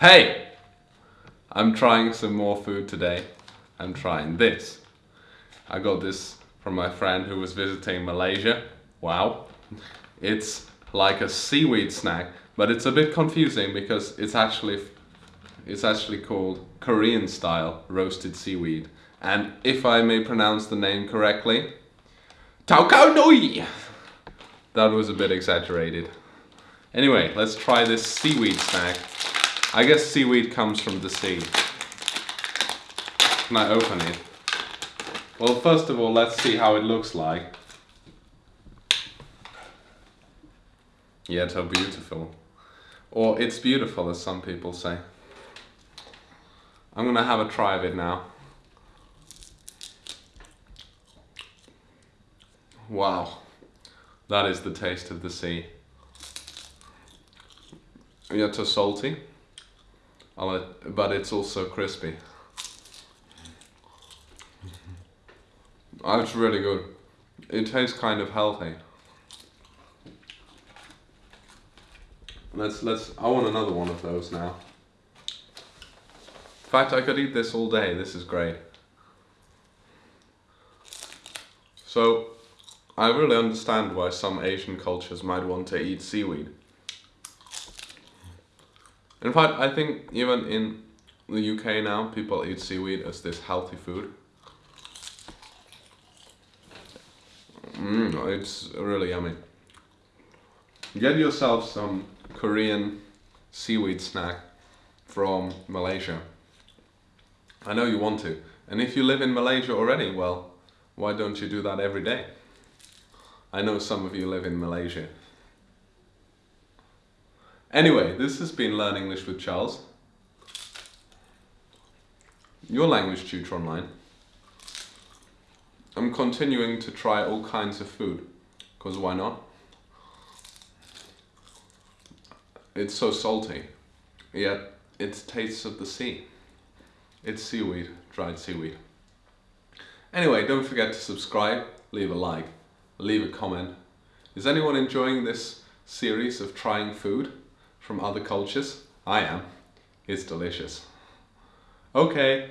Hey! I'm trying some more food today. I'm trying this. I got this from my friend who was visiting Malaysia. Wow. It's like a seaweed snack, but it's a bit confusing because it's actually it's actually called Korean style roasted seaweed. And if I may pronounce the name correctly, Tao Kao Noi! That was a bit exaggerated. Anyway, let's try this seaweed snack. I guess seaweed comes from the sea. Can I open it? Well, first of all, let's see how it looks like. Yet how beautiful. Or it's beautiful, as some people say. I'm gonna have a try of it now. Wow, that is the taste of the sea. Yet so salty, but it's also crispy. Oh, it's really good. It tastes kind of healthy. Let's let's. I want another one of those now. In fact, I could eat this all day. This is great. So, I really understand why some Asian cultures might want to eat seaweed. In fact, I think even in the UK now, people eat seaweed as this healthy food. Mmm, it's really yummy. Get yourself some Korean seaweed snack from Malaysia. I know you want to. And if you live in Malaysia already, well, why don't you do that every day? I know some of you live in Malaysia. Anyway, this has been Learn English with Charles. Your language tutor online. I'm continuing to try all kinds of food, because why not? It's so salty, yet it tastes of the sea. It's seaweed, dried seaweed. Anyway, don't forget to subscribe, leave a like, leave a comment. Is anyone enjoying this series of trying food from other cultures? I am. It's delicious. Okay,